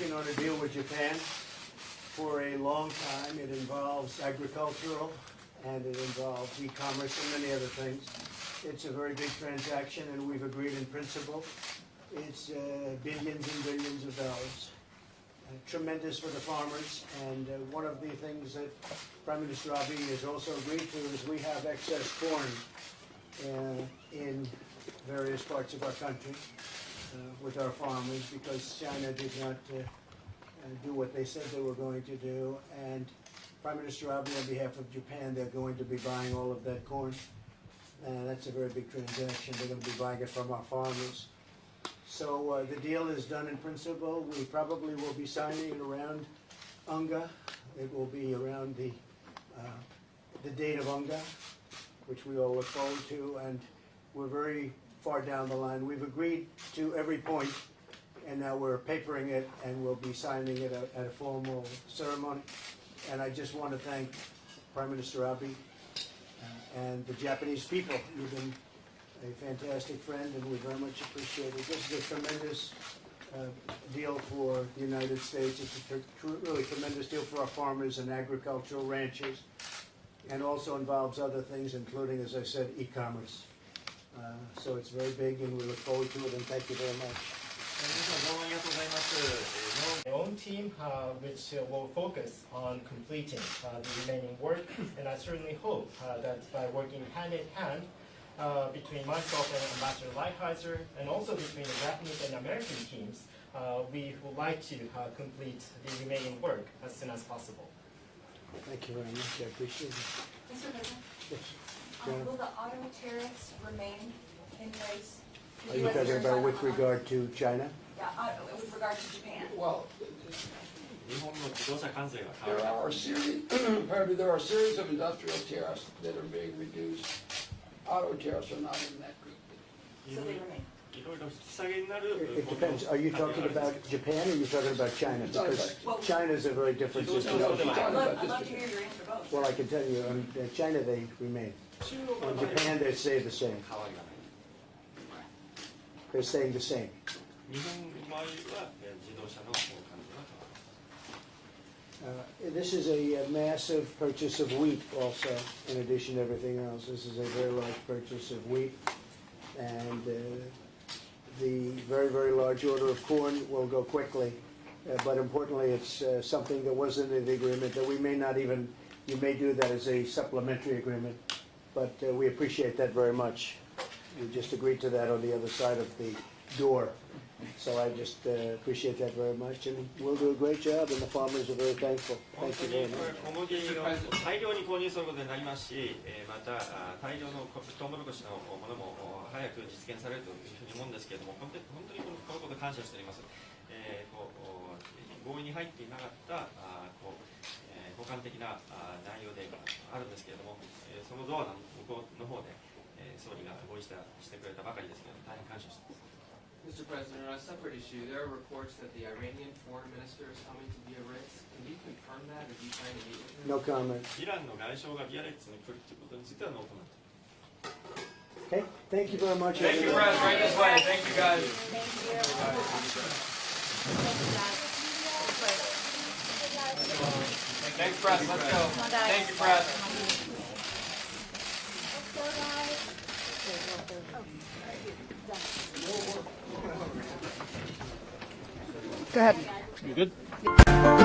working on a deal with Japan for a long time. It involves agricultural and it involves e-commerce and many other things. It's a very big transaction and we've agreed in principle. It's uh, billions and billions of dollars. Uh, tremendous for the farmers and uh, one of the things that Prime Minister Abe has also agreed to is we have excess corn uh, in various parts of our country with our farmers because China did not uh, uh, do what they said they were going to do. And Prime Minister Abe, on behalf of Japan, they're going to be buying all of that corn. And that's a very big transaction. They're going to be buying it from our farmers. So uh, the deal is done in principle. We probably will be signing it around UNGA. It will be around the uh, the date of UNGA, which we all look forward to. And we're very far down the line. We've agreed to every point, and now we're papering it, and we'll be signing it at, at a formal ceremony. And I just want to thank Prime Minister Abe uh, and the Japanese people. You've been a fantastic friend, and we very much appreciate it. This is a tremendous uh, deal for the United States. It's a really tremendous deal for our farmers and agricultural ranchers, and also involves other things, including, as I said, e-commerce. Um, so it's very big and we look forward to it and thank you very much. My own team, uh, which will focus on completing uh, the remaining work, and I certainly hope uh, that by working hand in hand uh, between myself and Ambassador Lighthizer, and also between the Japanese and American teams, uh, we would like to complete the remaining work as soon as possible. Thank you very much. I appreciate it. Mr. Yes. Will the auto tariffs remain in place? Are you talking about with regard to China? Yeah, uh, with regard to Japan. Well, there are a series, pardon there are a series of industrial tariffs that are being reduced. Auto tariffs are not in that group. It depends. Are you talking about Japan or are you talking about China? Because is a very different situation. I'd love to hear your answer both. Well, I can tell you, um, in China they remain. In Japan, they say the same. They're saying the same. Uh, this is a, a, massive purchase of wheat also, in addition to everything else. This is a very large purchase of wheat. And uh, the very, very large order of corn will go quickly. Uh, but importantly, it's uh, something that wasn't in the agreement that we may not even, you may do that as a supplementary agreement But uh, we appreciate that very much. We just agreed to that on the other side of the door. So I just uh, appreciate that very much, and we'll do a great job, and the farmers are very thankful. Thank you very much. 小麦を大量に購入することになりますし、えーまた大量のトウモロコシのものも早く実現されるというふうに思うんですけれども、本当に本当にこのこのこと感謝しております。えーこう合意に入っていなかったあこう、えー互換的なあ内容でそのドアの向こうの方で、えー総理が合意したしてくれたばかりですけれども、大変感謝しています。 Mr. President, on a separate issue, there are reports that the Iranian foreign minister is coming to Biarritz. Can you confirm that? Are you trying to meet with him? No comment. イランの外相がビアレッツに来るということについてはノーコメント。 Okay, thank you very much. Thank you, everyone. Press. Right this way. Thank you, guys. Thank you. Thanks, Press. Let's go. Come on, guys. Thank you, Press. go, guys. Go ahead.